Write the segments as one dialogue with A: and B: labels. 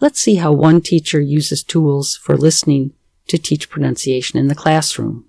A: Let's see how one teacher uses tools for listening to teach pronunciation in the classroom.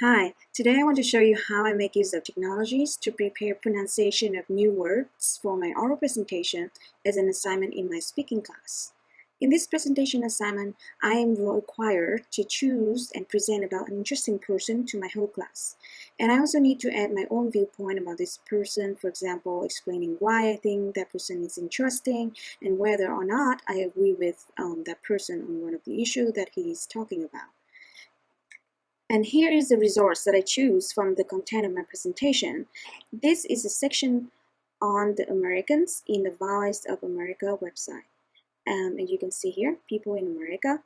B: Hi, today I want to show you how I make use of technologies to prepare pronunciation of new words for my oral presentation as an assignment in my speaking class. In this presentation assignment, I am required to choose and present about an interesting person to my whole class. And I also need to add my own viewpoint about this person, for example, explaining why I think that person is interesting and whether or not I agree with um, that person on one of the issues that he is talking about. And here is the resource that I choose from the content of my presentation. This is a section on the Americans in the Voice of America website um, and you can see here people in America.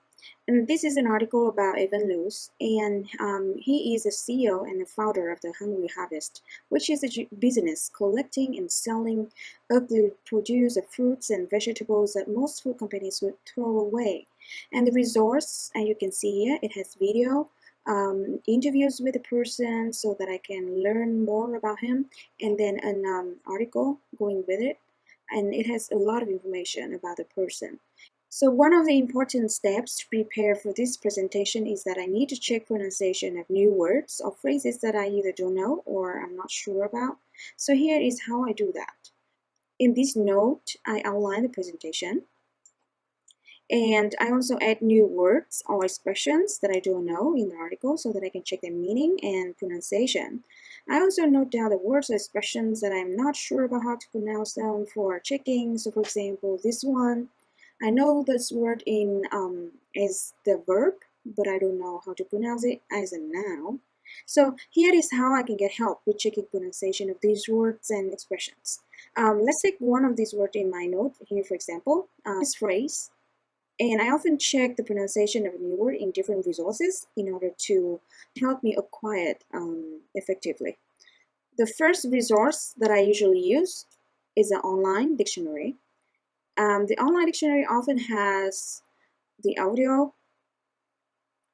B: And this is an article about Evan Lutz and um, he is the CEO and the founder of the Hungry Harvest which is a business collecting and selling ugly produce of fruits and vegetables that most food companies would throw away. And the resource and you can see here it has video um, interviews with the person so that I can learn more about him. And then an um, article going with it and it has a lot of information about the person. So one of the important steps to prepare for this presentation is that I need to check pronunciation of new words or phrases that I either don't know or I'm not sure about. So here is how I do that. In this note, I outline the presentation. And I also add new words or expressions that I don't know in the article so that I can check their meaning and pronunciation. I also note down the words or expressions that I'm not sure about how to pronounce them for checking. So for example, this one, I know this word in um, is the verb, but I don't know how to pronounce it as a noun. So here is how I can get help with checking pronunciation of these words and expressions. Um, let's take one of these words in my note here, for example, uh, this phrase and I often check the pronunciation of a new word in different resources in order to help me acquire it um, effectively. The first resource that I usually use is an online dictionary. Um, the online dictionary often has the audio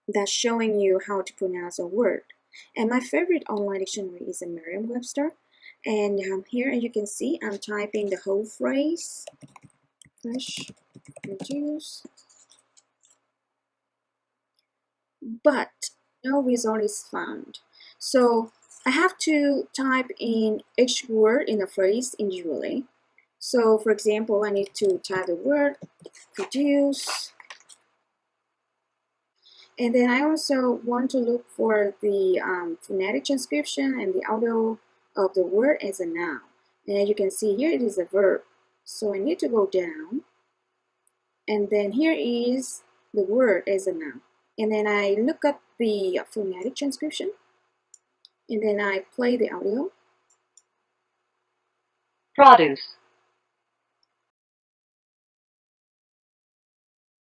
B: that's showing you how to pronounce a word. And my favorite online dictionary is a Merriam-Webster. And um, here as you can see I'm typing the whole phrase, fresh reduce but no result is found. So I have to type in each word in a phrase individually. So for example I need to type the word produce. And then I also want to look for the um, phonetic transcription and the audio of the word as a noun. And as you can see here it is a verb so I need to go down. And then here is the word as a noun. And then I look up the phonetic transcription. And then I play the audio.
C: Produce